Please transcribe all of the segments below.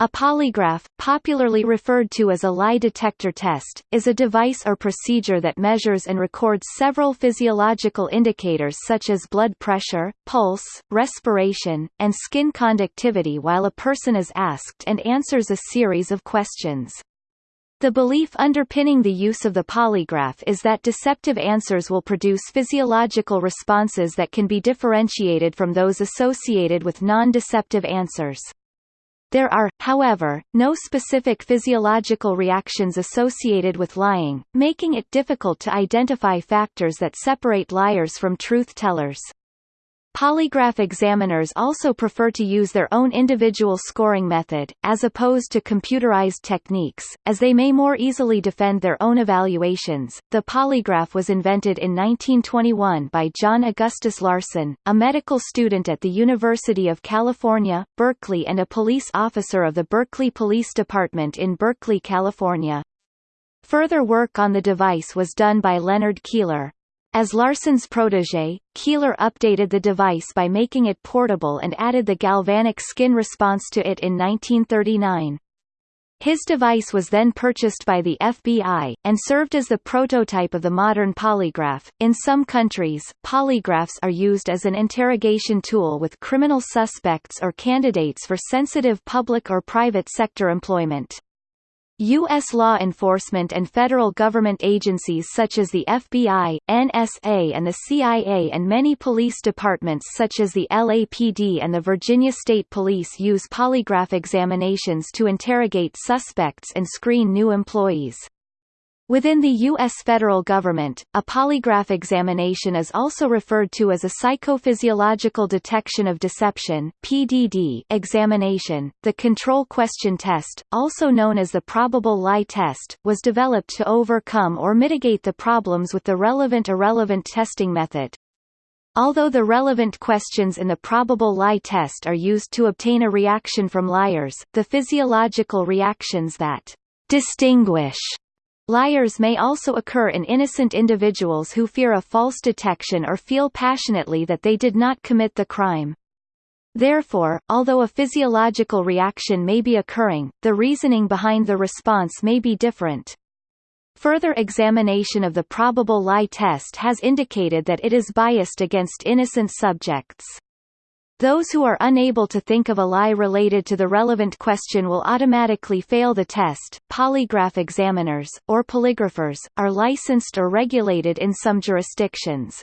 A polygraph, popularly referred to as a lie detector test, is a device or procedure that measures and records several physiological indicators such as blood pressure, pulse, respiration, and skin conductivity while a person is asked and answers a series of questions. The belief underpinning the use of the polygraph is that deceptive answers will produce physiological responses that can be differentiated from those associated with non-deceptive answers. There are, however, no specific physiological reactions associated with lying, making it difficult to identify factors that separate liars from truth-tellers. Polygraph examiners also prefer to use their own individual scoring method, as opposed to computerized techniques, as they may more easily defend their own evaluations. The polygraph was invented in 1921 by John Augustus Larson, a medical student at the University of California, Berkeley and a police officer of the Berkeley Police Department in Berkeley, California. Further work on the device was done by Leonard Keeler. As Larson's protege, Keeler updated the device by making it portable and added the galvanic skin response to it in 1939. His device was then purchased by the FBI, and served as the prototype of the modern polygraph. In some countries, polygraphs are used as an interrogation tool with criminal suspects or candidates for sensitive public or private sector employment. U.S. law enforcement and federal government agencies such as the FBI, NSA and the CIA and many police departments such as the LAPD and the Virginia State Police use polygraph examinations to interrogate suspects and screen new employees. Within the U.S. federal government, a polygraph examination is also referred to as a psychophysiological detection of deception (PDD) examination. The control question test, also known as the probable lie test, was developed to overcome or mitigate the problems with the relevant-irrelevant testing method. Although the relevant questions in the probable lie test are used to obtain a reaction from liars, the physiological reactions that distinguish Liars may also occur in innocent individuals who fear a false detection or feel passionately that they did not commit the crime. Therefore, although a physiological reaction may be occurring, the reasoning behind the response may be different. Further examination of the probable lie test has indicated that it is biased against innocent subjects. Those who are unable to think of a lie related to the relevant question will automatically fail the test. Polygraph examiners, or polygraphers, are licensed or regulated in some jurisdictions.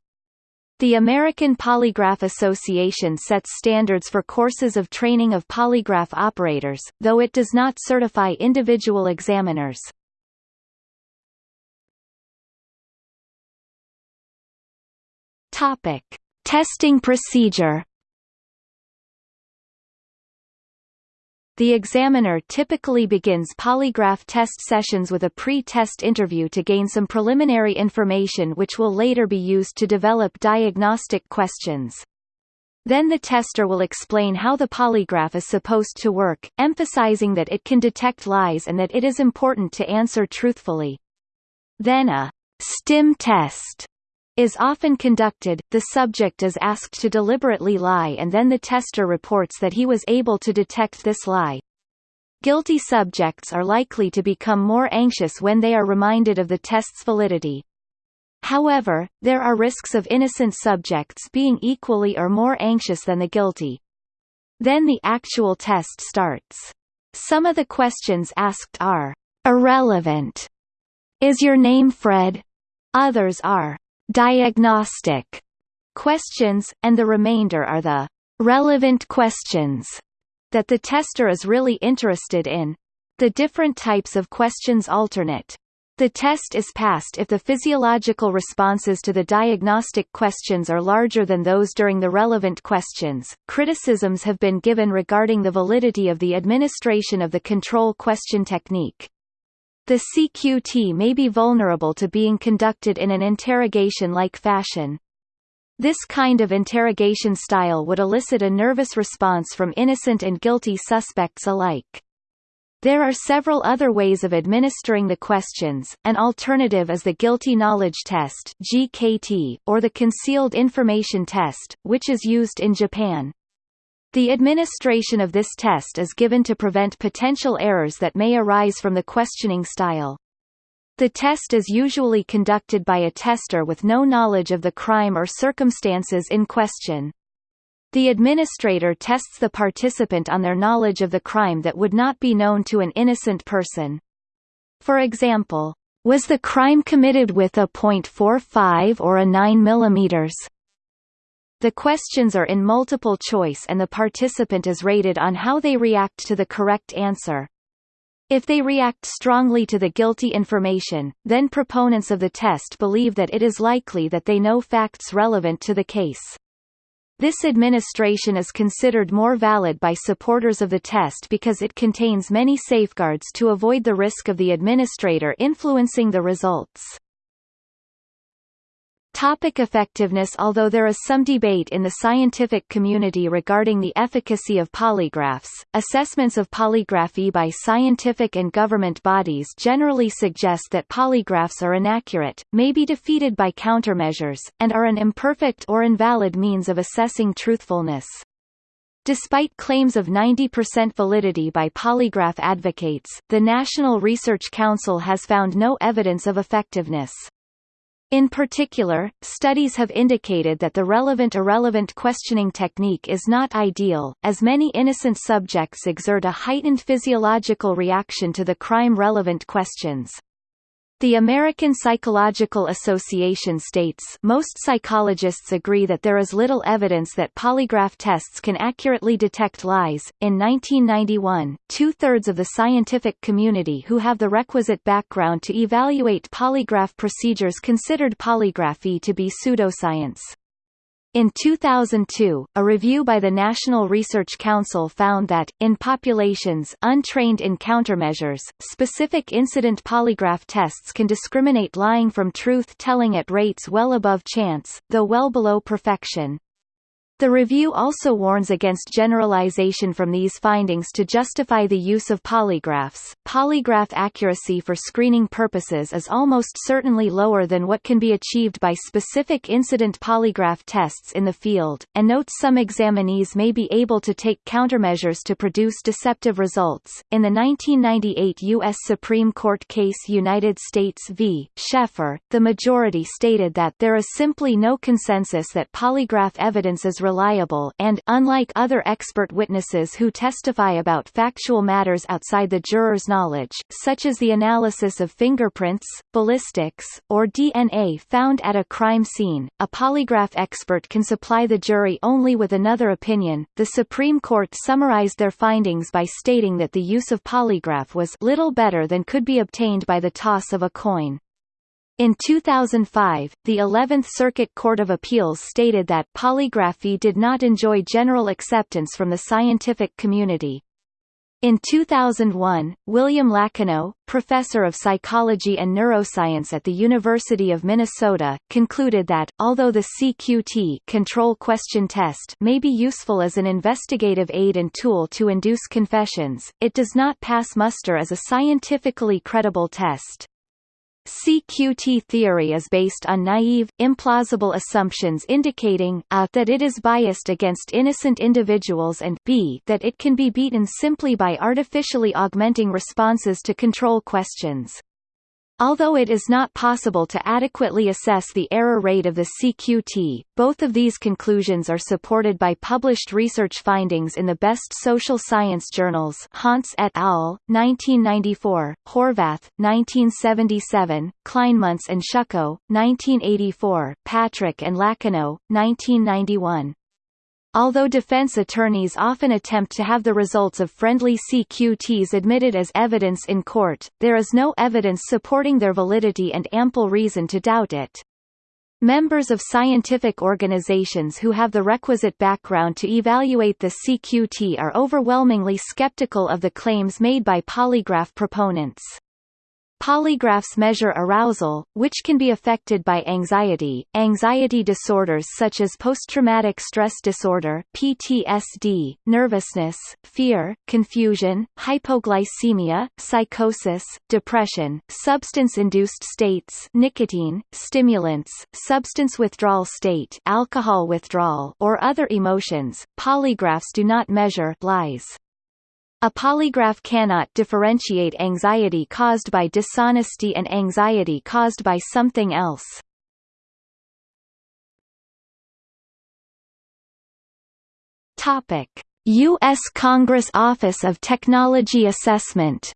The American Polygraph Association sets standards for courses of training of polygraph operators, though it does not certify individual examiners. Topic: Testing procedure The examiner typically begins polygraph test sessions with a pre-test interview to gain some preliminary information which will later be used to develop diagnostic questions. Then the tester will explain how the polygraph is supposed to work, emphasizing that it can detect lies and that it is important to answer truthfully. Then a STIM test is often conducted, the subject is asked to deliberately lie and then the tester reports that he was able to detect this lie. Guilty subjects are likely to become more anxious when they are reminded of the test's validity. However, there are risks of innocent subjects being equally or more anxious than the guilty. Then the actual test starts. Some of the questions asked are irrelevant. Is your name Fred? Others are diagnostic questions, and the remainder are the relevant questions that the tester is really interested in. The different types of questions alternate. The test is passed if the physiological responses to the diagnostic questions are larger than those during the relevant questions. Criticisms have been given regarding the validity of the administration of the control question technique. The CQT may be vulnerable to being conducted in an interrogation-like fashion. This kind of interrogation style would elicit a nervous response from innocent and guilty suspects alike. There are several other ways of administering the questions, an alternative is the Guilty Knowledge Test GKT, or the Concealed Information Test, which is used in Japan. The administration of this test is given to prevent potential errors that may arise from the questioning style. The test is usually conducted by a tester with no knowledge of the crime or circumstances in question. The administrator tests the participant on their knowledge of the crime that would not be known to an innocent person. For example, was the crime committed with a .45 or a 9 mm? The questions are in multiple choice and the participant is rated on how they react to the correct answer. If they react strongly to the guilty information, then proponents of the test believe that it is likely that they know facts relevant to the case. This administration is considered more valid by supporters of the test because it contains many safeguards to avoid the risk of the administrator influencing the results. Topic effectiveness Although there is some debate in the scientific community regarding the efficacy of polygraphs, assessments of polygraphy by scientific and government bodies generally suggest that polygraphs are inaccurate, may be defeated by countermeasures, and are an imperfect or invalid means of assessing truthfulness. Despite claims of 90% validity by polygraph advocates, the National Research Council has found no evidence of effectiveness. In particular, studies have indicated that the relevant-irrelevant questioning technique is not ideal, as many innocent subjects exert a heightened physiological reaction to the crime-relevant questions. The American Psychological Association states most psychologists agree that there is little evidence that polygraph tests can accurately detect lies. In 1991, two-thirds of the scientific community who have the requisite background to evaluate polygraph procedures considered polygraphy to be pseudoscience. In 2002, a review by the National Research Council found that, in populations untrained in countermeasures, specific incident polygraph tests can discriminate lying from truth-telling at rates well above chance, though well below perfection. The review also warns against generalization from these findings to justify the use of polygraphs. Polygraph accuracy for screening purposes is almost certainly lower than what can be achieved by specific incident polygraph tests in the field, and notes some examinees may be able to take countermeasures to produce deceptive results. In the 1998 U.S. Supreme Court case United States v. Scheffer, the majority stated that there is simply no consensus that polygraph evidence is reliable and, unlike other expert witnesses who testify about factual matters outside the juror's knowledge, such as the analysis of fingerprints, ballistics, or DNA found at a crime scene, a polygraph expert can supply the jury only with another opinion. The Supreme Court summarized their findings by stating that the use of polygraph was little better than could be obtained by the toss of a coin. In 2005, the 11th Circuit Court of Appeals stated that polygraphy did not enjoy general acceptance from the scientific community. In 2001, William Iacono, professor of psychology and neuroscience at the University of Minnesota, concluded that, although the CQT control question test may be useful as an investigative aid and tool to induce confessions, it does not pass muster as a scientifically credible test. CQT theory is based on naive, implausible assumptions indicating a that it is biased against innocent individuals and b that it can be beaten simply by artificially augmenting responses to control questions. Although it is not possible to adequately assess the error rate of the CQT, both of these conclusions are supported by published research findings in the best social science journals Honts et al., 1994, Horvath, 1977, Kleinmuntz and Szucko, 1984, Patrick and Iacono, 1991. Although defense attorneys often attempt to have the results of friendly CQTs admitted as evidence in court, there is no evidence supporting their validity and ample reason to doubt it. Members of scientific organizations who have the requisite background to evaluate the CQT are overwhelmingly skeptical of the claims made by polygraph proponents. Polygraphs measure arousal, which can be affected by anxiety, anxiety disorders such as post-traumatic stress disorder PTSD, nervousness, fear, confusion, hypoglycemia, psychosis, depression, substance-induced states nicotine, stimulants, substance withdrawal state alcohol withdrawal or other emotions. Polygraphs do not measure lies. A polygraph cannot differentiate anxiety caused by dishonesty and anxiety caused by something else. Topic: U.S. Congress Office of Technology Assessment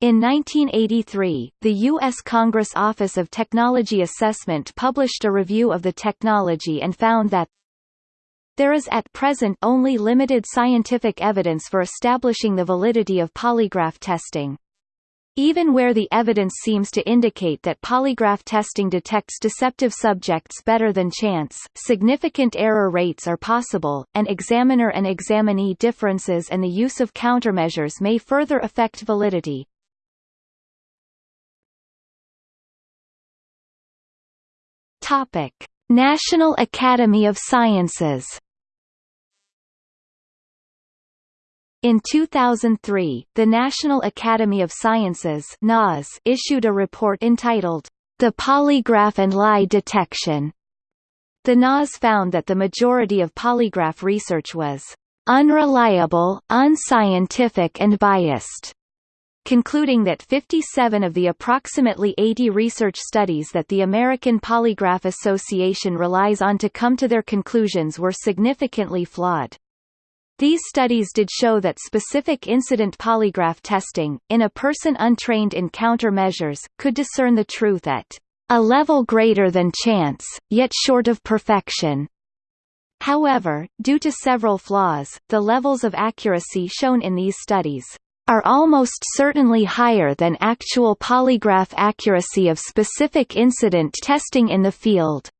In 1983, the U.S. Congress Office of Technology Assessment published a review of the technology and found that there is at present only limited scientific evidence for establishing the validity of polygraph testing. Even where the evidence seems to indicate that polygraph testing detects deceptive subjects better than chance, significant error rates are possible, and examiner and examinee differences and the use of countermeasures may further affect validity. Topic: National Academy of Sciences In 2003, the National Academy of Sciences NAS issued a report entitled, The Polygraph and Lie Detection. The NAS found that the majority of polygraph research was unreliable, unscientific and biased, concluding that 57 of the approximately 80 research studies that the American Polygraph Association relies on to come to their conclusions were significantly flawed. These studies did show that specific incident polygraph testing, in a person untrained in countermeasures, could discern the truth at a level greater than chance, yet short of perfection. However, due to several flaws, the levels of accuracy shown in these studies are almost certainly higher than actual polygraph accuracy of specific incident testing in the field.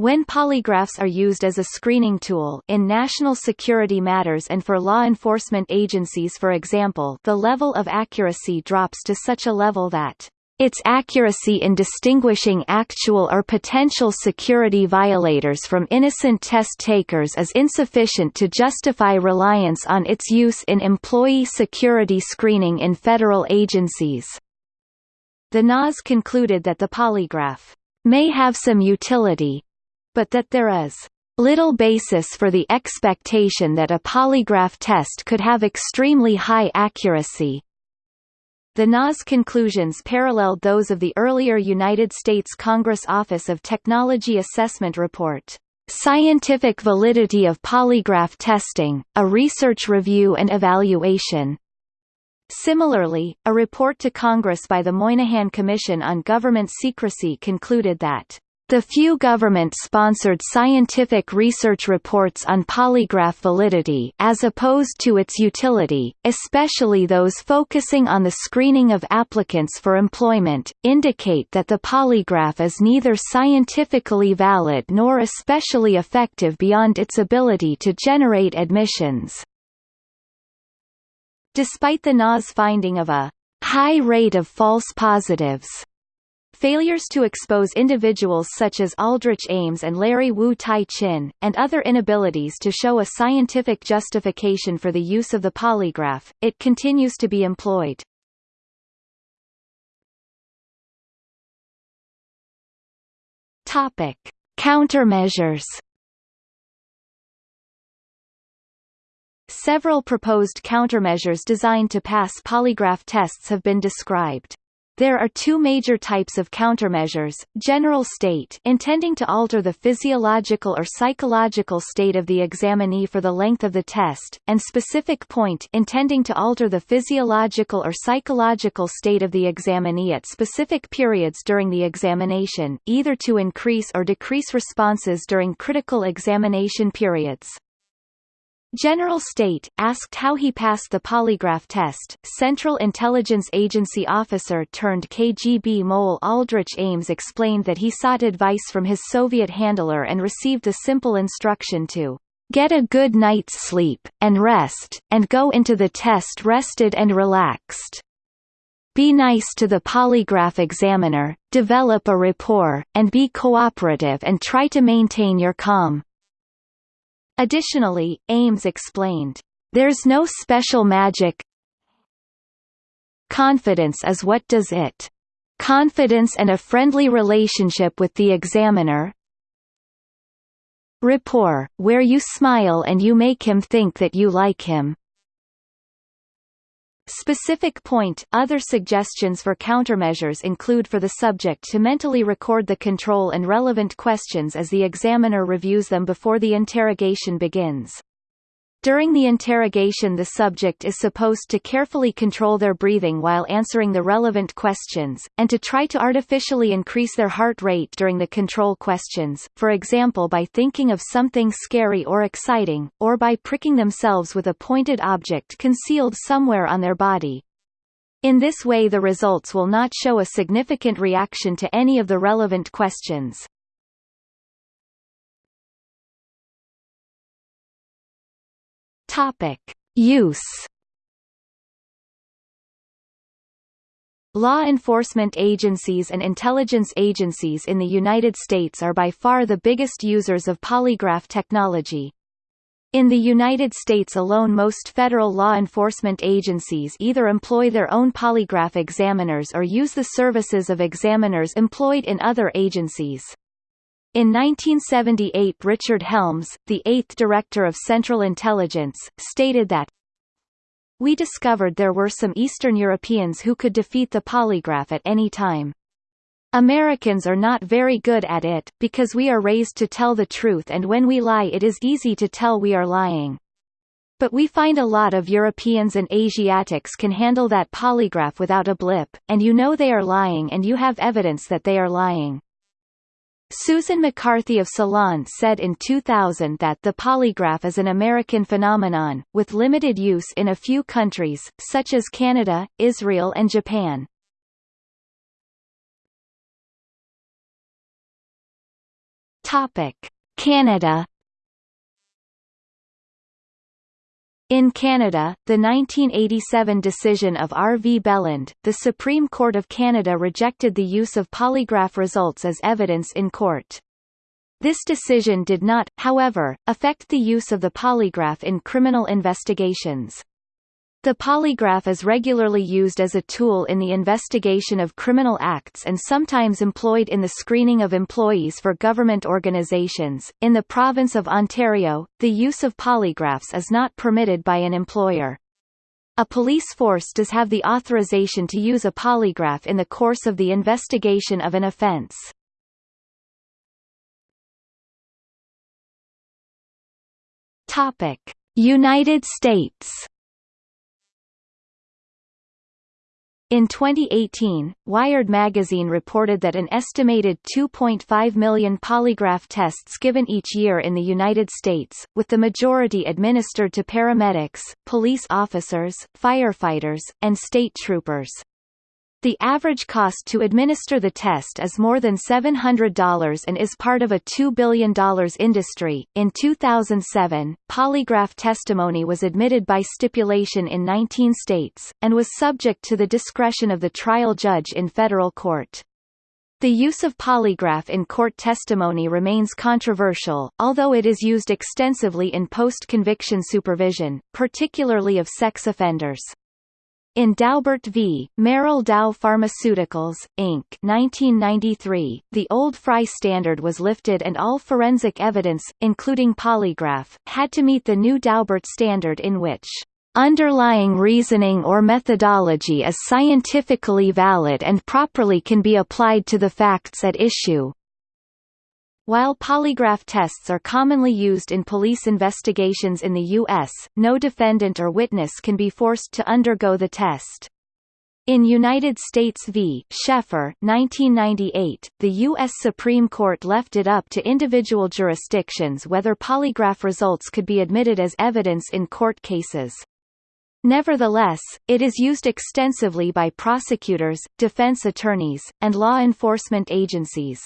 When polygraphs are used as a screening tool in national security matters and for law enforcement agencies for example the level of accuracy drops to such a level that its accuracy in distinguishing actual or potential security violators from innocent test takers is insufficient to justify reliance on its use in employee security screening in federal agencies. The NAS concluded that the polygraph may have some utility, but that there is little basis for the expectation that a polygraph test could have extremely high accuracy. The NAS conclusions paralleled those of the earlier United States Congress Office of Technology Assessment report, "'Scientific Validity of Polygraph Testing, a Research Review and Evaluation' Similarly, a report to Congress by the Moynihan Commission on Government Secrecy concluded that the few government-sponsored scientific research reports on polygraph validity as opposed to its utility, especially those focusing on the screening of applicants for employment, indicate that the polygraph is neither scientifically valid nor especially effective beyond its ability to generate admissions. Despite the NAS finding of a high rate of false positives, Failures to expose individuals such as Aldrich Ames and Larry Wu Tai Chin, and other inabilities to show a scientific justification for the use of the polygraph, it continues to be employed. Topic: Countermeasures. Several proposed countermeasures designed to pass polygraph tests have been described. There are two major types of countermeasures, general state intending to alter the physiological or psychological state of the examinee for the length of the test, and specific point intending to alter the physiological or psychological state of the examinee at specific periods during the examination, either to increase or decrease responses during critical examination periods. General State, asked how he passed the polygraph test, Central Intelligence Agency officer turned KGB mole Aldrich Ames explained that he sought advice from his Soviet handler and received the simple instruction to Get a good night's sleep, and rest, and go into the test rested and relaxed. Be nice to the polygraph examiner, develop a rapport, and be cooperative and try to maintain your calm. Additionally, Ames explained, "...there's no special magic Confidence is what does it. Confidence and a friendly relationship with the examiner, Rapport, where you smile and you make him think that you like him. Specific point Other suggestions for countermeasures include for the subject to mentally record the control and relevant questions as the examiner reviews them before the interrogation begins. During the interrogation the subject is supposed to carefully control their breathing while answering the relevant questions, and to try to artificially increase their heart rate during the control questions, for example by thinking of something scary or exciting, or by pricking themselves with a pointed object concealed somewhere on their body. In this way the results will not show a significant reaction to any of the relevant questions. Topic: Use Law enforcement agencies and intelligence agencies in the United States are by far the biggest users of polygraph technology. In the United States alone most federal law enforcement agencies either employ their own polygraph examiners or use the services of examiners employed in other agencies. In 1978 Richard Helms, the eighth director of Central Intelligence, stated that We discovered there were some Eastern Europeans who could defeat the polygraph at any time. Americans are not very good at it, because we are raised to tell the truth and when we lie it is easy to tell we are lying. But we find a lot of Europeans and Asiatics can handle that polygraph without a blip, and you know they are lying and you have evidence that they are lying. Susan McCarthy of Salon said in 2000 that the polygraph is an American phenomenon, with limited use in a few countries, such as Canada, Israel and Japan. Canada In Canada, the 1987 decision of R. V. Belland, the Supreme Court of Canada rejected the use of polygraph results as evidence in court. This decision did not, however, affect the use of the polygraph in criminal investigations. The polygraph is regularly used as a tool in the investigation of criminal acts and sometimes employed in the screening of employees for government organizations. In the province of Ontario, the use of polygraphs is not permitted by an employer. A police force does have the authorization to use a polygraph in the course of the investigation of an offense. Topic: United States In 2018, Wired magazine reported that an estimated 2.5 million polygraph tests given each year in the United States, with the majority administered to paramedics, police officers, firefighters, and state troopers. The average cost to administer the test is more than $700 and is part of a $2 billion industry. In 2007, polygraph testimony was admitted by stipulation in 19 states, and was subject to the discretion of the trial judge in federal court. The use of polygraph in court testimony remains controversial, although it is used extensively in post-conviction supervision, particularly of sex offenders. In Daubert v. Merrell Dow Pharmaceuticals, Inc. 1993, the old Frye standard was lifted and all forensic evidence, including polygraph, had to meet the new Daubert standard in which underlying reasoning or methodology is scientifically valid and properly can be applied to the facts at issue. While polygraph tests are commonly used in police investigations in the U.S., no defendant or witness can be forced to undergo the test. In United States v. Scheffer 1998, the U.S. Supreme Court left it up to individual jurisdictions whether polygraph results could be admitted as evidence in court cases. Nevertheless, it is used extensively by prosecutors, defense attorneys, and law enforcement agencies.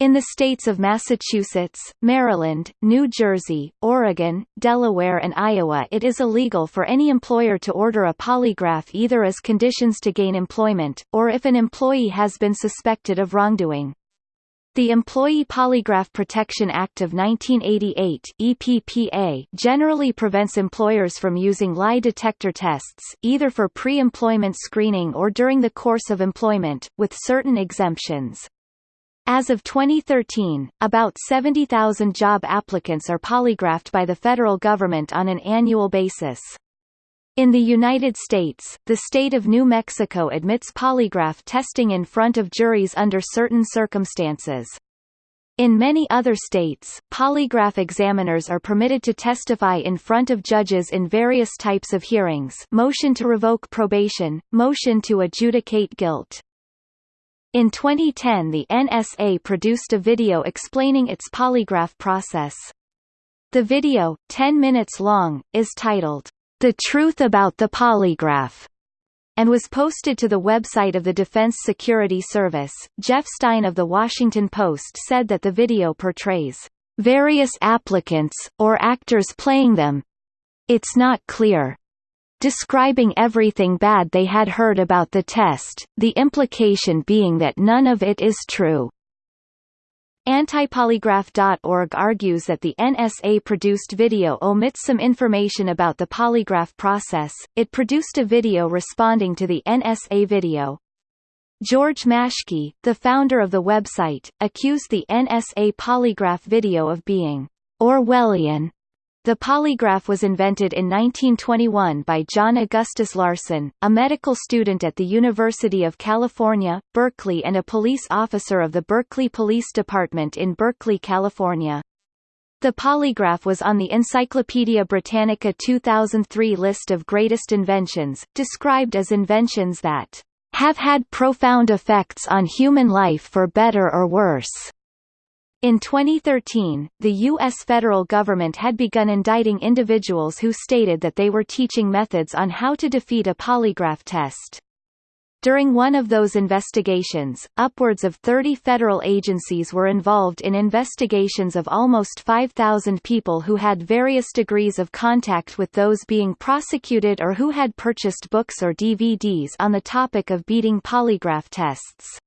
In the states of Massachusetts, Maryland, New Jersey, Oregon, Delaware and Iowa it is illegal for any employer to order a polygraph either as conditions to gain employment, or if an employee has been suspected of wrongdoing. The Employee Polygraph Protection Act of 1988 EPPA generally prevents employers from using lie detector tests, either for pre-employment screening or during the course of employment, with certain exemptions. As of 2013, about 70,000 job applicants are polygraphed by the federal government on an annual basis. In the United States, the state of New Mexico admits polygraph testing in front of juries under certain circumstances. In many other states, polygraph examiners are permitted to testify in front of judges in various types of hearings motion to revoke probation, motion to adjudicate guilt, in 2010 the NSA produced a video explaining its polygraph process. The video, 10 minutes long, is titled, The Truth About the Polygraph, and was posted to the website of the Defense Security Service. Jeff Stein of The Washington Post said that the video portrays various applicants, or actors playing them. It's not clear describing everything bad they had heard about the test, the implication being that none of it is true. Antipolygraph.org argues that the NSA-produced video omits some information about the polygraph process, it produced a video responding to the NSA video. George Maschke, the founder of the website, accused the NSA polygraph video of being Orwellian the polygraph was invented in 1921 by John Augustus Larson, a medical student at the University of California, Berkeley and a police officer of the Berkeley Police Department in Berkeley, California. The polygraph was on the Encyclopaedia Britannica 2003 list of greatest inventions, described as inventions that have had profound effects on human life for better or worse. In 2013, the U.S. federal government had begun indicting individuals who stated that they were teaching methods on how to defeat a polygraph test. During one of those investigations, upwards of 30 federal agencies were involved in investigations of almost 5,000 people who had various degrees of contact with those being prosecuted or who had purchased books or DVDs on the topic of beating polygraph tests.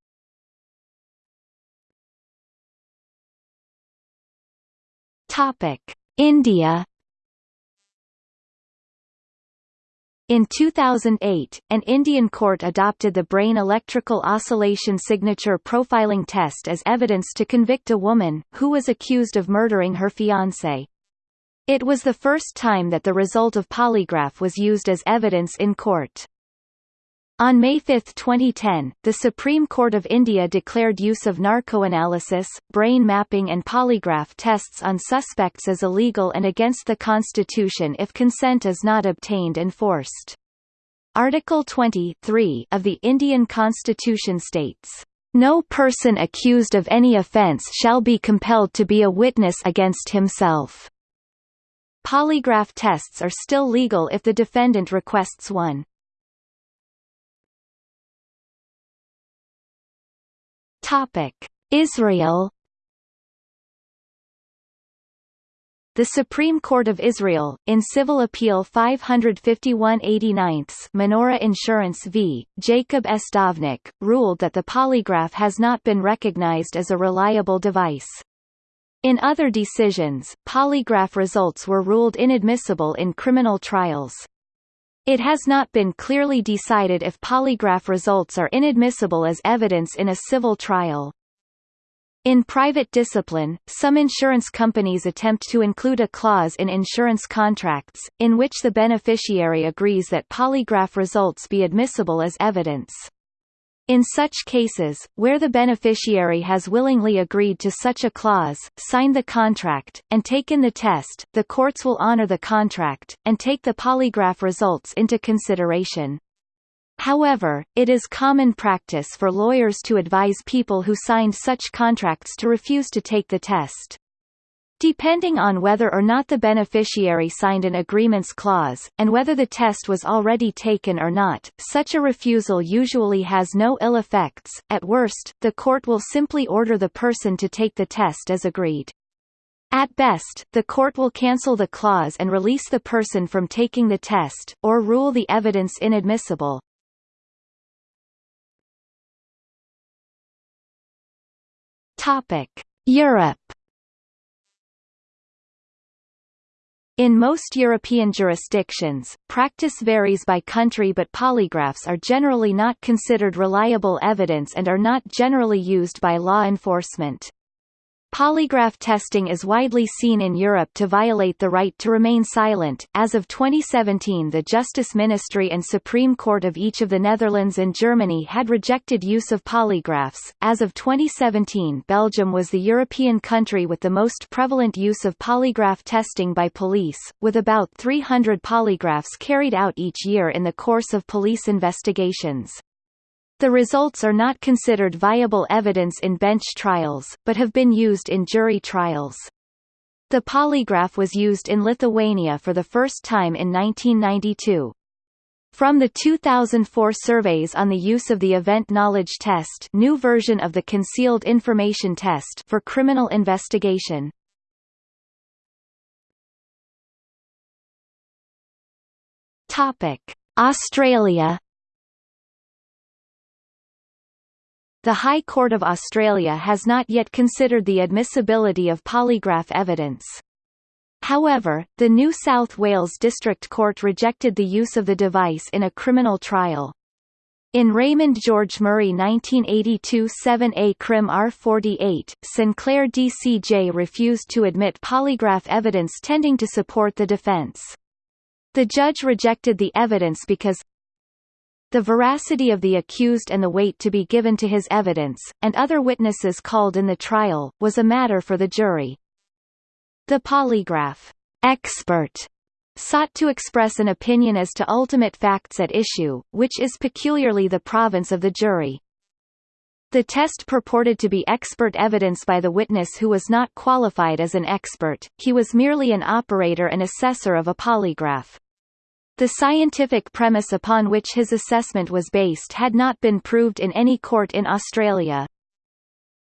Topic: India In 2008, an Indian court adopted the brain electrical oscillation signature profiling test as evidence to convict a woman, who was accused of murdering her fiancé. It was the first time that the result of polygraph was used as evidence in court. On May 5, 2010, the Supreme Court of India declared use of narcoanalysis, brain mapping and polygraph tests on suspects as illegal and against the constitution if consent is not obtained and forced. Article 23 of the Indian Constitution states, "...no person accused of any offence shall be compelled to be a witness against himself." Polygraph tests are still legal if the defendant requests one. Topic: Israel The Supreme Court of Israel, in Civil Appeal 551-89 Menorah Insurance v. Jacob S. Dovnik, ruled that the polygraph has not been recognized as a reliable device. In other decisions, polygraph results were ruled inadmissible in criminal trials. It has not been clearly decided if polygraph results are inadmissible as evidence in a civil trial. In private discipline, some insurance companies attempt to include a clause in insurance contracts, in which the beneficiary agrees that polygraph results be admissible as evidence. In such cases, where the beneficiary has willingly agreed to such a clause, signed the contract, and taken the test, the courts will honor the contract, and take the polygraph results into consideration. However, it is common practice for lawyers to advise people who signed such contracts to refuse to take the test. Depending on whether or not the beneficiary signed an agreements clause, and whether the test was already taken or not, such a refusal usually has no ill effects, at worst, the court will simply order the person to take the test as agreed. At best, the court will cancel the clause and release the person from taking the test, or rule the evidence inadmissible. Europe In most European jurisdictions, practice varies by country but polygraphs are generally not considered reliable evidence and are not generally used by law enforcement. Polygraph testing is widely seen in Europe to violate the right to remain silent. As of 2017, the Justice Ministry and Supreme Court of each of the Netherlands and Germany had rejected use of polygraphs. As of 2017, Belgium was the European country with the most prevalent use of polygraph testing by police, with about 300 polygraphs carried out each year in the course of police investigations. The results are not considered viable evidence in bench trials, but have been used in jury trials. The polygraph was used in Lithuania for the first time in 1992. From the 2004 surveys on the use of the Event Knowledge Test new version of the Concealed Information Test for criminal investigation. Australia The High Court of Australia has not yet considered the admissibility of polygraph evidence. However, the New South Wales District Court rejected the use of the device in a criminal trial. In Raymond George Murray 1982 7A Crim R48, Sinclair DCJ refused to admit polygraph evidence tending to support the defense. The judge rejected the evidence because the veracity of the accused and the weight to be given to his evidence, and other witnesses called in the trial, was a matter for the jury. The polygraph expert sought to express an opinion as to ultimate facts at issue, which is peculiarly the province of the jury. The test purported to be expert evidence by the witness who was not qualified as an expert, he was merely an operator and assessor of a polygraph. The scientific premise upon which his assessment was based had not been proved in any court in Australia.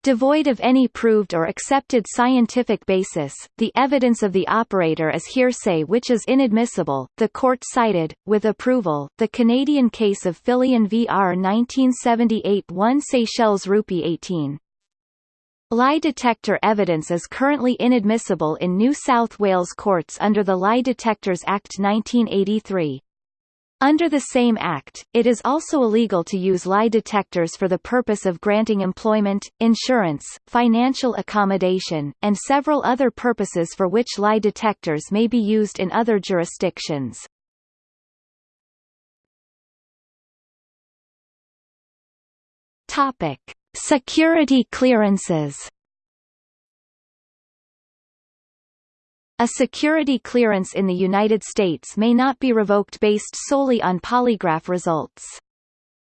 Devoid of any proved or accepted scientific basis, the evidence of the operator is hearsay which is inadmissible. The court cited, with approval, the Canadian case of Fillion v.R. 1978 1 Seychelles Rupee 18. Lie detector evidence is currently inadmissible in New South Wales courts under the Lie Detectors Act 1983. Under the same Act, it is also illegal to use lie detectors for the purpose of granting employment, insurance, financial accommodation, and several other purposes for which lie detectors may be used in other jurisdictions. Topic. Security clearances A security clearance in the United States may not be revoked based solely on polygraph results.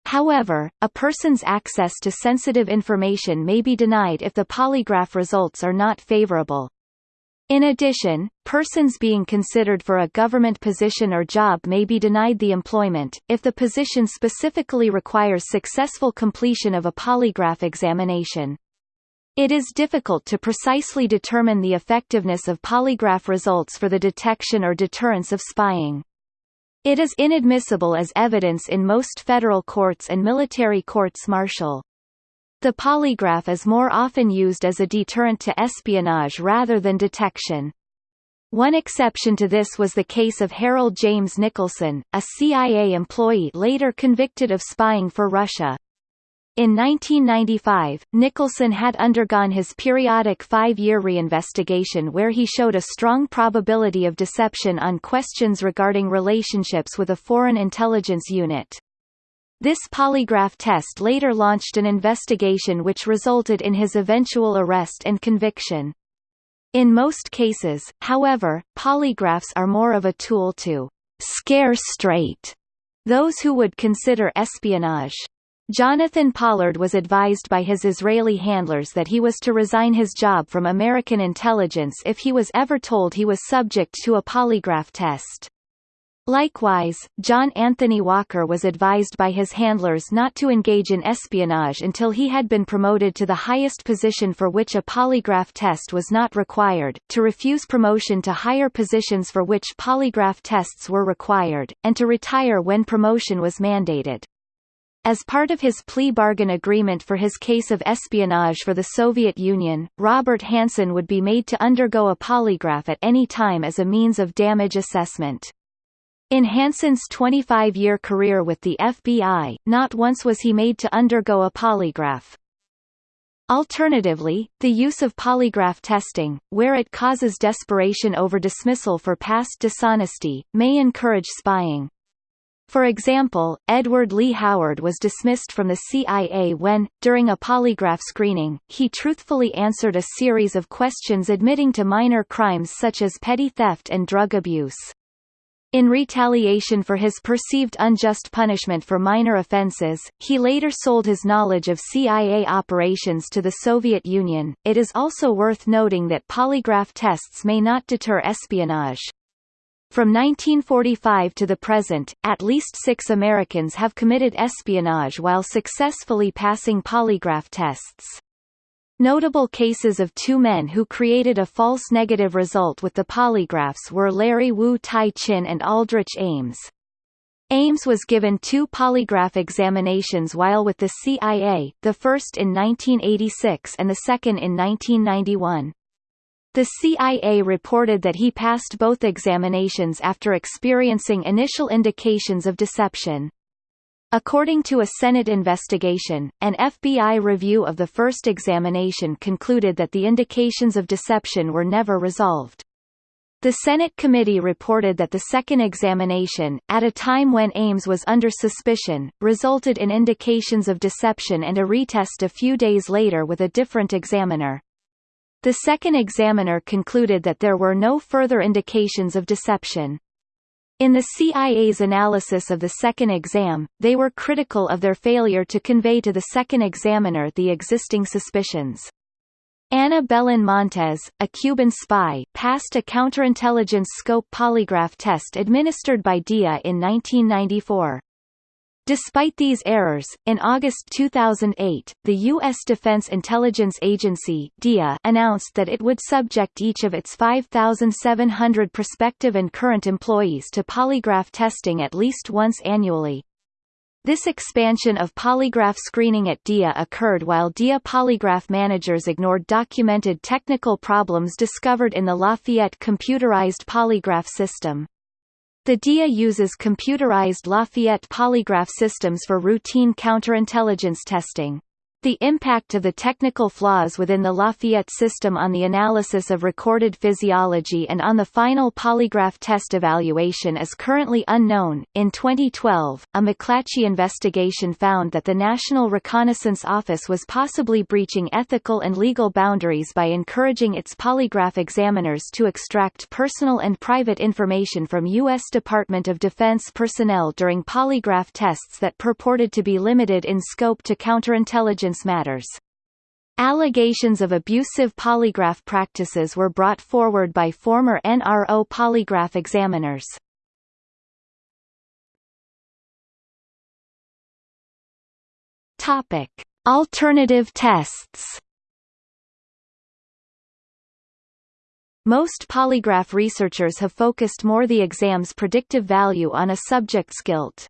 However, a person's access to sensitive information may be denied if the polygraph results are not favorable. In addition, persons being considered for a government position or job may be denied the employment, if the position specifically requires successful completion of a polygraph examination. It is difficult to precisely determine the effectiveness of polygraph results for the detection or deterrence of spying. It is inadmissible as evidence in most federal courts and military courts martial. The polygraph is more often used as a deterrent to espionage rather than detection. One exception to this was the case of Harold James Nicholson, a CIA employee later convicted of spying for Russia. In 1995, Nicholson had undergone his periodic five-year reinvestigation where he showed a strong probability of deception on questions regarding relationships with a foreign intelligence unit. This polygraph test later launched an investigation which resulted in his eventual arrest and conviction. In most cases, however, polygraphs are more of a tool to scare straight those who would consider espionage. Jonathan Pollard was advised by his Israeli handlers that he was to resign his job from American intelligence if he was ever told he was subject to a polygraph test. Likewise, John Anthony Walker was advised by his handlers not to engage in espionage until he had been promoted to the highest position for which a polygraph test was not required, to refuse promotion to higher positions for which polygraph tests were required, and to retire when promotion was mandated. As part of his plea bargain agreement for his case of espionage for the Soviet Union, Robert Hanssen would be made to undergo a polygraph at any time as a means of damage assessment. In Hanssen's 25-year career with the FBI, not once was he made to undergo a polygraph. Alternatively, the use of polygraph testing, where it causes desperation over dismissal for past dishonesty, may encourage spying. For example, Edward Lee Howard was dismissed from the CIA when, during a polygraph screening, he truthfully answered a series of questions admitting to minor crimes such as petty theft and drug abuse. In retaliation for his perceived unjust punishment for minor offenses, he later sold his knowledge of CIA operations to the Soviet Union. It is also worth noting that polygraph tests may not deter espionage. From 1945 to the present, at least six Americans have committed espionage while successfully passing polygraph tests. Notable cases of two men who created a false negative result with the polygraphs were Larry Wu Tai Chin and Aldrich Ames. Ames was given two polygraph examinations while with the CIA, the first in 1986 and the second in 1991. The CIA reported that he passed both examinations after experiencing initial indications of deception. According to a Senate investigation, an FBI review of the first examination concluded that the indications of deception were never resolved. The Senate committee reported that the second examination, at a time when Ames was under suspicion, resulted in indications of deception and a retest a few days later with a different examiner. The second examiner concluded that there were no further indications of deception. In the CIA's analysis of the second exam, they were critical of their failure to convey to the second examiner the existing suspicions. Ana Belén Montes, a Cuban spy, passed a counterintelligence scope polygraph test administered by DIA in 1994. Despite these errors, in August 2008, the U.S. Defense Intelligence Agency DIA announced that it would subject each of its 5,700 prospective and current employees to polygraph testing at least once annually. This expansion of polygraph screening at DIA occurred while DIA polygraph managers ignored documented technical problems discovered in the Lafayette computerized polygraph system. The DIA uses computerized Lafayette polygraph systems for routine counterintelligence testing. The impact of the technical flaws within the Lafayette system on the analysis of recorded physiology and on the final polygraph test evaluation is currently unknown. In 2012, a McClatchy investigation found that the National Reconnaissance Office was possibly breaching ethical and legal boundaries by encouraging its polygraph examiners to extract personal and private information from U.S. Department of Defense personnel during polygraph tests that purported to be limited in scope to counterintelligence intelligence matters. Allegations of abusive polygraph practices were brought forward by former NRO polygraph examiners. Topic: Alternative tests. Most polygraph researchers have focused more the exam's predictive value on a subject's guilt.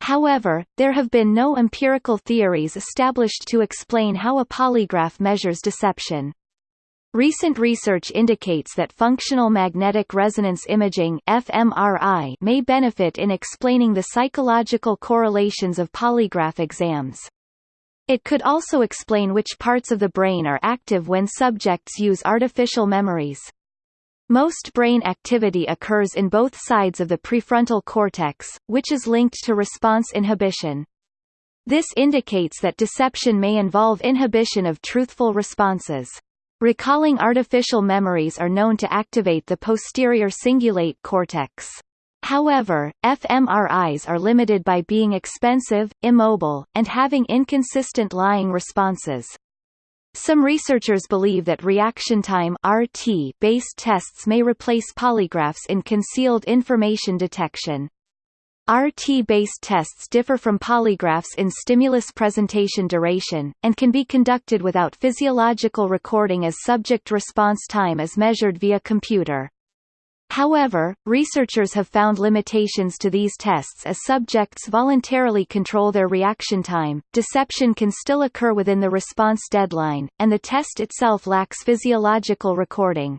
However, there have been no empirical theories established to explain how a polygraph measures deception. Recent research indicates that functional magnetic resonance imaging fMRI may benefit in explaining the psychological correlations of polygraph exams. It could also explain which parts of the brain are active when subjects use artificial memories. Most brain activity occurs in both sides of the prefrontal cortex, which is linked to response inhibition. This indicates that deception may involve inhibition of truthful responses. Recalling artificial memories are known to activate the posterior cingulate cortex. However, fMRIs are limited by being expensive, immobile, and having inconsistent lying responses. Some researchers believe that reaction time based tests may replace polygraphs in concealed information detection. RT-based tests differ from polygraphs in stimulus presentation duration, and can be conducted without physiological recording as subject response time is measured via computer. However, researchers have found limitations to these tests as subjects voluntarily control their reaction time, deception can still occur within the response deadline, and the test itself lacks physiological recording.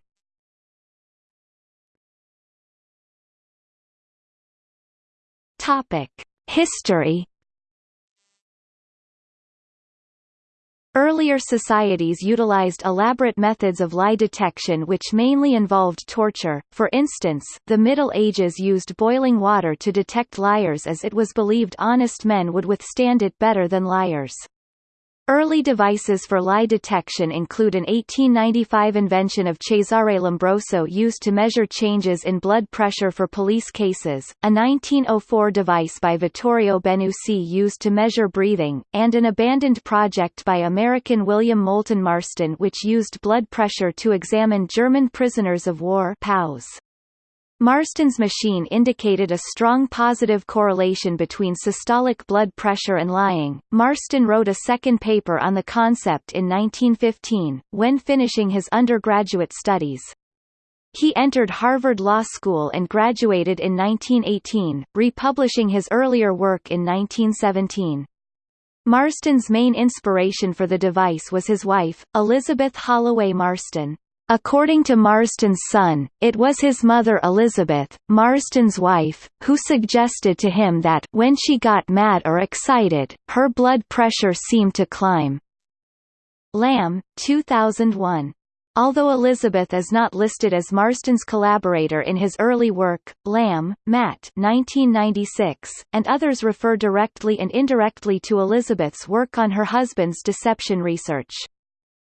History Earlier societies utilized elaborate methods of lie detection which mainly involved torture, for instance, the Middle Ages used boiling water to detect liars as it was believed honest men would withstand it better than liars. Early devices for lie detection include an 1895 invention of Cesare Lombroso used to measure changes in blood pressure for police cases, a 1904 device by Vittorio Benussi used to measure breathing, and an abandoned project by American William Moulton Marston which used blood pressure to examine German prisoners of war POWs. Marston's machine indicated a strong positive correlation between systolic blood pressure and lying. Marston wrote a second paper on the concept in 1915, when finishing his undergraduate studies. He entered Harvard Law School and graduated in 1918, republishing his earlier work in 1917. Marston's main inspiration for the device was his wife, Elizabeth Holloway Marston. According to Marston's son, it was his mother Elizabeth, Marston's wife, who suggested to him that when she got mad or excited, her blood pressure seemed to climb. Lamb, 2001. Although Elizabeth is not listed as Marston's collaborator in his early work, Lamb, Matt 1996, and others refer directly and indirectly to Elizabeth's work on her husband's deception research.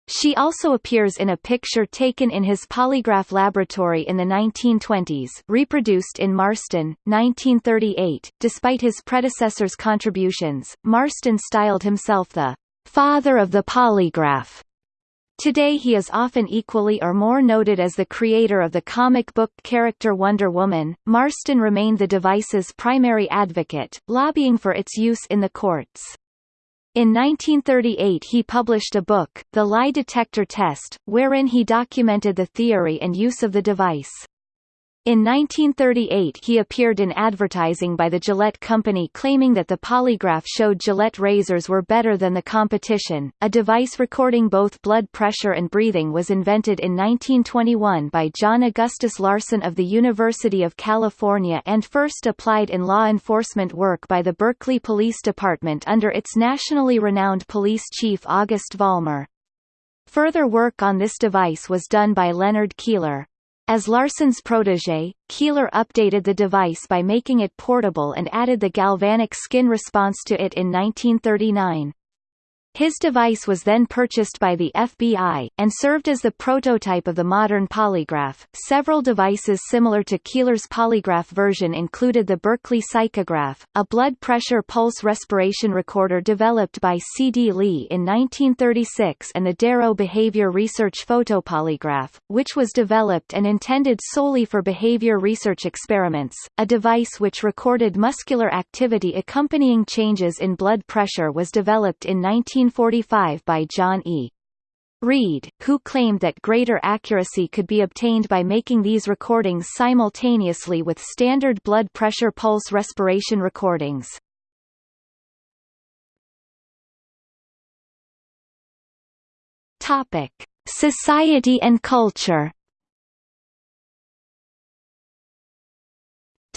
She also appears in a picture taken in his polygraph laboratory in the 1920s reproduced in Marston, 1938. Despite his predecessor's contributions, Marston styled himself the father of the polygraph. Today he is often equally or more noted as the creator of the comic book character Wonder Woman. Marston remained the device's primary advocate, lobbying for its use in the courts. In 1938 he published a book, The Lie Detector Test, wherein he documented the theory and use of the device. In 1938 he appeared in advertising by the Gillette Company claiming that the polygraph showed Gillette razors were better than the competition. A device recording both blood pressure and breathing was invented in 1921 by John Augustus Larson of the University of California and first applied in law enforcement work by the Berkeley Police Department under its nationally renowned police chief August Vollmer. Further work on this device was done by Leonard Keeler. As Larson's protege, Keeler updated the device by making it portable and added the galvanic skin response to it in 1939. His device was then purchased by the FBI, and served as the prototype of the modern polygraph. Several devices similar to Keeler's polygraph version included the Berkeley Psychograph, a blood pressure pulse respiration recorder developed by C.D. Lee in 1936 and the Darrow Behavior Research Photopolygraph, which was developed and intended solely for behavior research experiments. A device which recorded muscular activity accompanying changes in blood pressure was developed in 19 1945 by John E. Reid, who claimed that greater accuracy could be obtained by making these recordings simultaneously with standard blood pressure pulse respiration recordings. Topic: Society and culture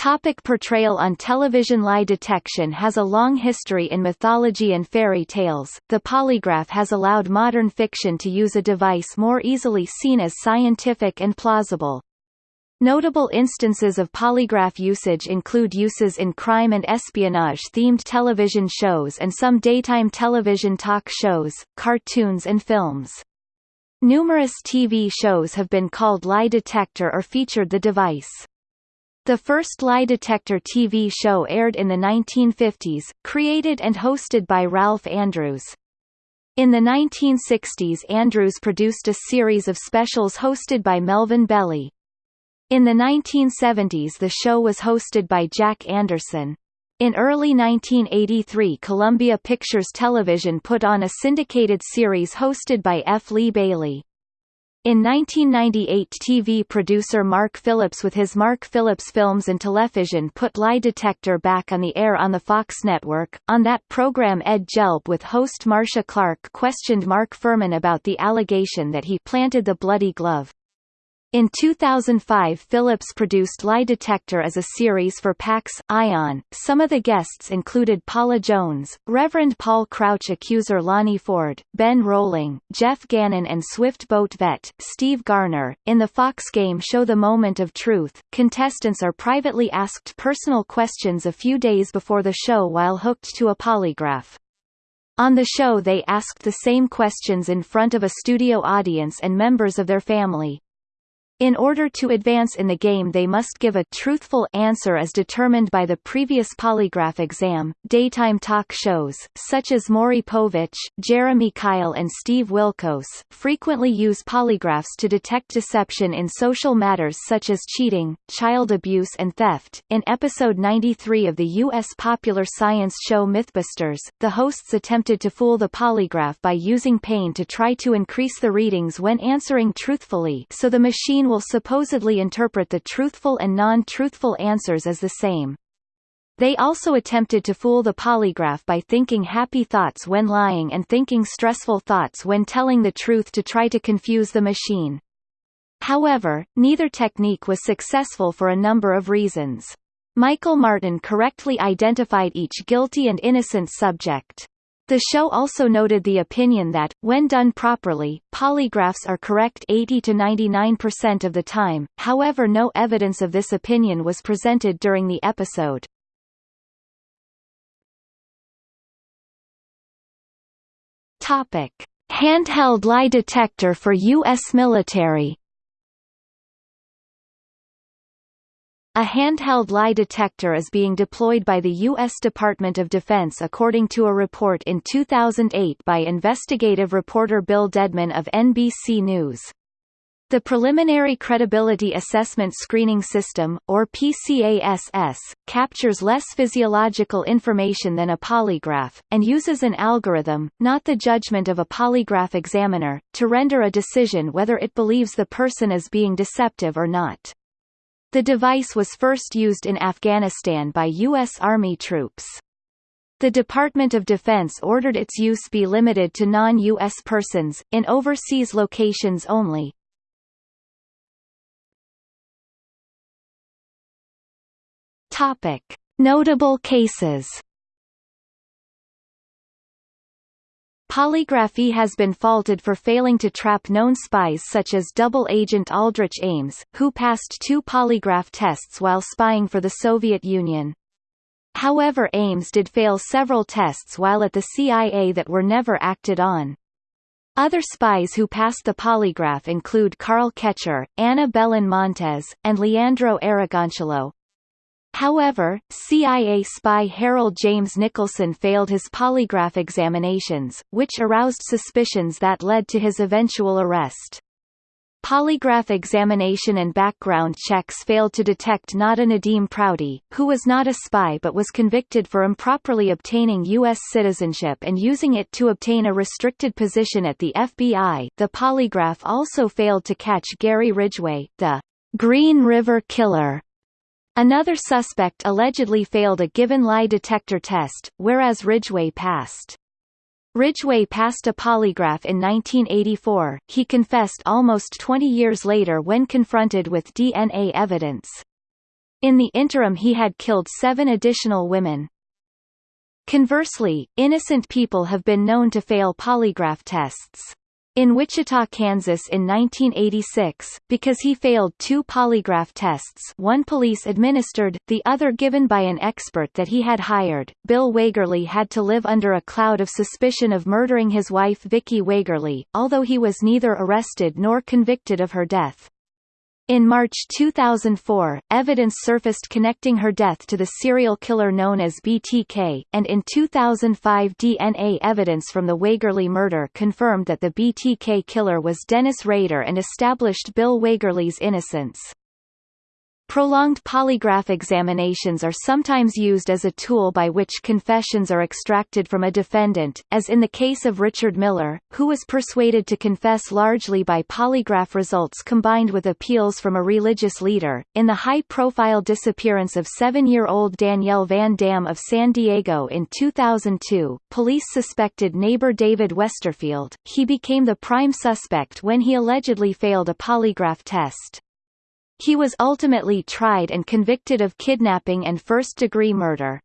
Topic portrayal on television Lie detection has a long history in mythology and fairy tales. The polygraph has allowed modern fiction to use a device more easily seen as scientific and plausible. Notable instances of polygraph usage include uses in crime and espionage-themed television shows and some daytime television talk shows, cartoons and films. Numerous TV shows have been called lie detector or featured the device. The first lie detector TV show aired in the 1950s, created and hosted by Ralph Andrews. In the 1960s Andrews produced a series of specials hosted by Melvin Belli. In the 1970s the show was hosted by Jack Anderson. In early 1983 Columbia Pictures Television put on a syndicated series hosted by F. Lee Bailey. In 1998 TV producer Mark Phillips with his Mark Phillips Films and Television put Lie Detector back on the air on the Fox network. On that program Ed Gelb with host Marcia Clark questioned Mark Fuhrman about the allegation that he planted the bloody glove. In 2005 Phillips produced Lie Detector as a series for Pax, Ion. Some of the guests included Paula Jones, Reverend Paul Crouch accuser Lonnie Ford, Ben Rolling, Jeff Gannon and Swift Boat vet, Steve Gardner. In the Fox game show The Moment of Truth, contestants are privately asked personal questions a few days before the show while hooked to a polygraph. On the show they asked the same questions in front of a studio audience and members of their family. In order to advance in the game they must give a truthful answer as determined by the previous polygraph exam. Daytime talk shows, such as Maury Povich, Jeremy Kyle and Steve Wilkos, frequently use polygraphs to detect deception in social matters such as cheating, child abuse and theft. In episode 93 of the U.S. popular science show Mythbusters, the hosts attempted to fool the polygraph by using pain to try to increase the readings when answering truthfully so the machine will supposedly interpret the truthful and non-truthful answers as the same. They also attempted to fool the polygraph by thinking happy thoughts when lying and thinking stressful thoughts when telling the truth to try to confuse the machine. However, neither technique was successful for a number of reasons. Michael Martin correctly identified each guilty and innocent subject. The show also noted the opinion that, when done properly, polygraphs are correct 80 to 99% of the time, however no evidence of this opinion was presented during the episode. Topic. Handheld lie detector for U.S. military A handheld lie detector is being deployed by the U.S. Department of Defense according to a report in 2008 by investigative reporter Bill Dedman of NBC News. The Preliminary Credibility Assessment Screening System, or PCASS, captures less physiological information than a polygraph, and uses an algorithm, not the judgment of a polygraph examiner, to render a decision whether it believes the person is being deceptive or not. The device was first used in Afghanistan by U.S. Army troops. The Department of Defense ordered its use be limited to non-U.S. persons, in overseas locations only. Notable cases Polygraphy has been faulted for failing to trap known spies such as double agent Aldrich Ames, who passed two polygraph tests while spying for the Soviet Union. However Ames did fail several tests while at the CIA that were never acted on. Other spies who passed the polygraph include Karl Koecher, Ana Belén Montes, and Leandro Aragoncillo, However, CIA spy Harold James Nicholson failed his polygraph examinations, which aroused suspicions that led to his eventual arrest. Polygraph examination and background checks failed to detect Nada Nadim Prouty, who was not a spy but was convicted for improperly obtaining U.S. citizenship and using it to obtain a restricted position at the FBI. The polygraph also failed to catch Gary Ridgway, the Green River Killer, Another suspect allegedly failed a given lie detector test, whereas Ridgway passed. Ridgway passed a polygraph in 1984, he confessed almost 20 years later when confronted with DNA evidence. In the interim he had killed seven additional women. Conversely, innocent people have been known to fail polygraph tests. In Wichita, Kansas in 1986, because he failed two polygraph tests one police-administered, the other given by an expert that he had hired, Bill Wegerle had to live under a cloud of suspicion of murdering his wife Vicki Wegerle, although he was neither arrested nor convicted of her death. In March 2004, evidence surfaced connecting her death to the serial killer known as BTK, and in 2005 DNA evidence from the Wegerle murder confirmed that the BTK killer was Dennis Rader and established Bill Wegerle's innocence. Prolonged polygraph examinations are sometimes used as a tool by which confessions are extracted from a defendant, as in the case of Richard Miller, who was persuaded to confess largely by polygraph results combined with appeals from a religious leader. In the high-profile disappearance of seven-year-old Danielle Van Dam of San Diego in 2002, police suspected neighbor David Westerfield. He became the prime suspect when he allegedly failed a polygraph test. He was ultimately tried and convicted of kidnapping and first-degree murder.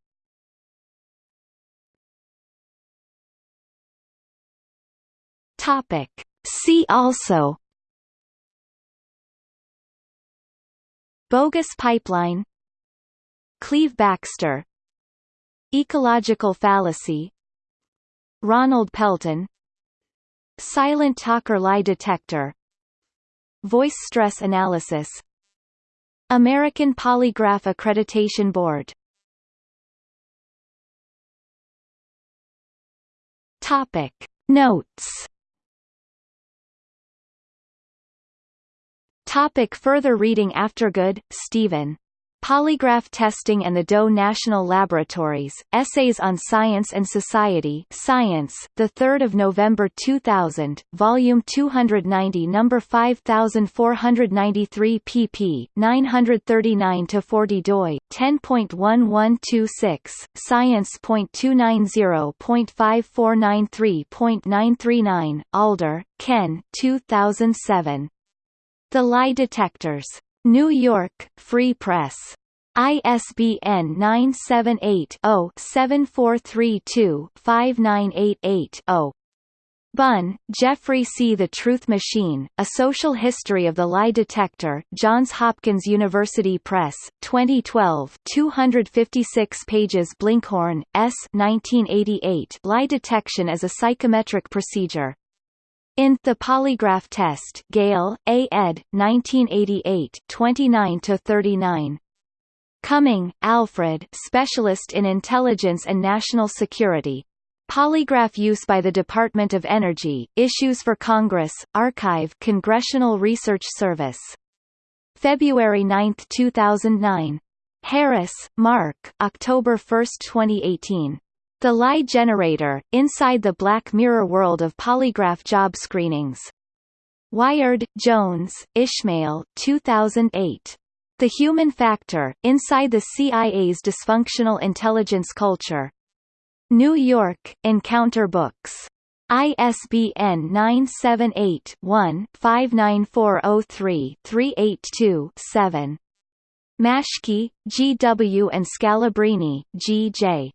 Topic. See also. Bogus pipeline. Cleve Backster. Ecological fallacy. Ronald Pelton. Silent talker lie detector. Voice stress analysis American Polygraph Accreditation Board. Topic. Notes. Topic further reading Aftergood, Stephen. Polygraph Testing and the Doe National Laboratories, Essays on Science and Society Science, 3 November 2000, Volume 290 No. 5493 pp. 939-40 doi, 10.1126, Science.290.5493.939, Alder, Ken 2007. The Lie Detectors. New York, Free Press. ISBN 978-0-7432-5988-0. Bunn, Geoffrey C. The Truth Machine, A Social History of the Lie Detector Johns Hopkins University Press, 2012 256 pages Blinkhorn, S. 1988 Lie Detection as a Psychometric Procedure. In The Polygraph Test Gale, A. ed. 1988 29 to 39. Cumming, Alfred Specialist in Intelligence and National Security. Polygraph use by the Department of Energy, Issues for Congress, Archive Congressional Research Service. February 9, 2009. Harris, Mark October 1, 2018. The Lie Generator, Inside the Black Mirror World of Polygraph Job Screenings. Wired, Jones, Ishmael 2008. The Human Factor, Inside the CIA's Dysfunctional Intelligence Culture. New York, Encounter Books. ISBN 978-1-59403-382-7. Maschke, G. W. and Scalabrini, G. J.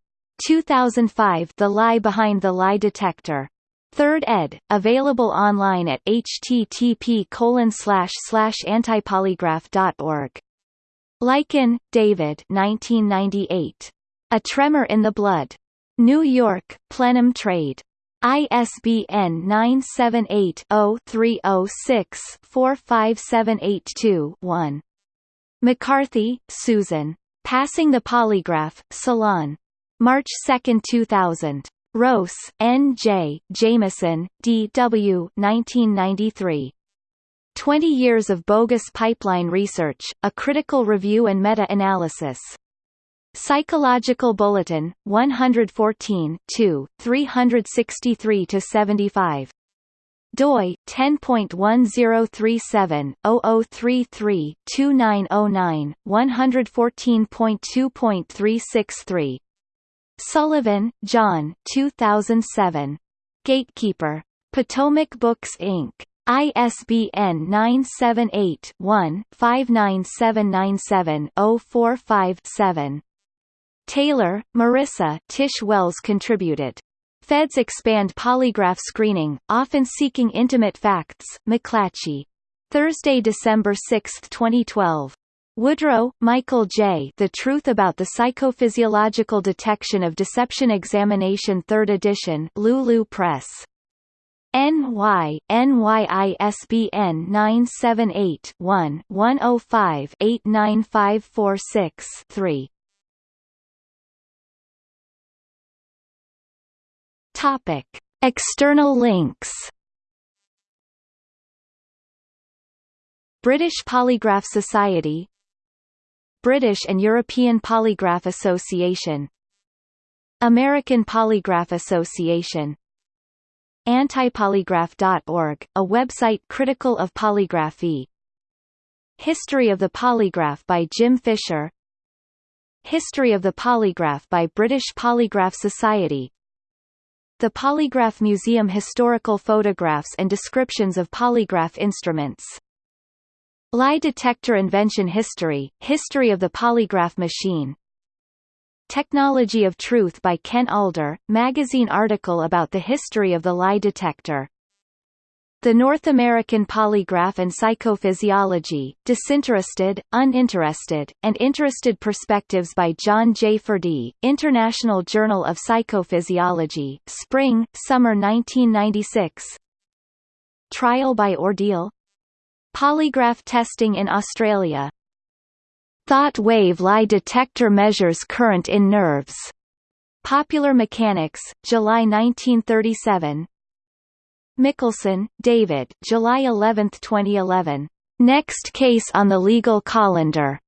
2005 The Lie Behind the Lie Detector. 3rd ed., available online at http antipolygraph.org. Lykken, David 1998. A Tremor in the Blood. New York, Plenum Trade. ISBN 978-0-306-45782-1. McCarthy, Susan. Passing the Polygraph, Salon. March 2, 2000. Rose, N. J., Jamieson, D. W. 1993. 20 Years of Bogus Pipeline Research, A Critical Review and Meta-Analysis. Psychological Bulletin, 114 363–75 doi 10.1037/0033-2909 114.2.363 Sullivan, John 2007. Gatekeeper. Potomac Books Inc. ISBN 978-1-59797-045-7. Taylor, Marissa Tish Wells contributed. Feds expand polygraph screening, often seeking intimate facts, McClatchy. Thursday, December 6, 2012. Woodrow, Michael J. The Truth About the Psychophysiological Detection of Deception Examination 3rd edition Lulu Press. NY, NYISBN 978-1-105-89546-3 Topic. External links British Polygraph Society British and European Polygraph Association. American Polygraph Association. Antipolygraph.org, a website critical of polygraphy. History of the Polygraph by Jim Fisher. History of the Polygraph by British Polygraph Society. The Polygraph Museum Historical photographs and descriptions of polygraph instruments Lie detector invention history, history of the polygraph machine Technology of Truth by Ken Alder, magazine article about the history of the lie detector. The North American Polygraph and Psychophysiology, Disinterested, Uninterested, and Interested Perspectives by John J. Furedy, International Journal of Psychophysiology, Spring, Summer 1996 Trial by Ordeal Polygraph testing in Australia Thought wave lie detector measures current in nerves. Popular Mechanics, July 1937. Mikkelson, David July 11, 2011. Next case on the legal colander.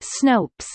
Snopes.